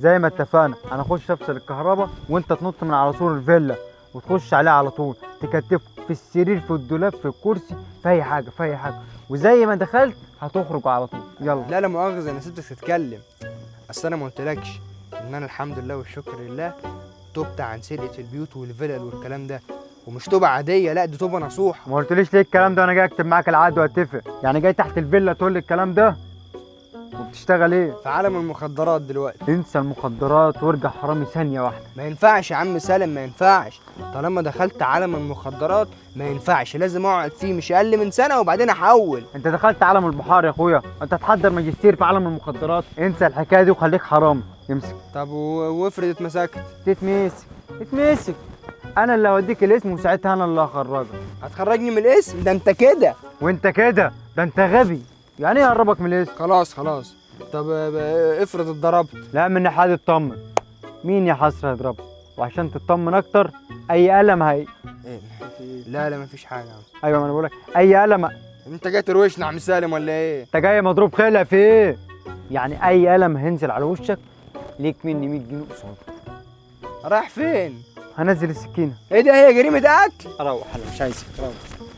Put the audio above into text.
زي ما اتفقنا أنا أخش أفصل الكهرباء وأنت تنط من على سور الفيلا وتخش عليه على طول تكتفه في السرير في الدولاب في الكرسي في أي حاجة في أي حاجة. وزي ما دخلت هتخرج على طول. يلا. لا لا مؤاخذة أنا سبتك تتكلم. أصل أنا ما قلتلكش إن أنا الحمد لله والشكر لله تبت عن سرقة البيوت والفلل والكلام ده. ومش توبة عادية لا دي توبة نصوحة. ما قلتليش ليه الكلام ده؟ وأنا جاي أكتب معاك العقد وأتفق. يعني جاي تحت الفيلا تقول لي الكلام ده؟ وبتشتغل إيه؟ في عالم المخدرات دلوقتي. انسى المخدرات وارجع حرامي ثانية واحدة. ما ينفعش يا عم سالم ما ينفعش. طالما دخلت عالم المخدرات ما ينفعش لازم اقعد فيه مش أقل من سنة وبعدين احول. انت دخلت عالم البحار يا اخويا انت تحضر ماجستير في عالم المخدرات. انسى الحكاية دي وخليك حرامي امسك طب وافرض اتمسكت. تتمسك. اتمسك. أنا اللي هوديك الاسم وساعتها أنا اللي هخرجك. هتخرجني من الاسم؟ ده انت كده. وانت كده؟ ده انت غبي. يعني إيه اقربك من الاسم؟ خلاص خلاص. طب افرض اتضربت. لا من ناحية اطمن مين يا حسرة يضربك وعشان تطمن أكتر أي قلم هي؟ إيه؟ لا لا مفيش عم أيوه ما أنا بقول لك أي قلم أنت جاي تروشنا يا عم سالم ولا إيه؟ أنت جاي مضروب خلع في إيه؟ يعني أي قلم هينزل على وشك ليك مني 100 جنيه قصاد. رايح فين؟ هنزل السكينة. إيه ده هي جريمة قتل أروح أنا مش عايزك روح.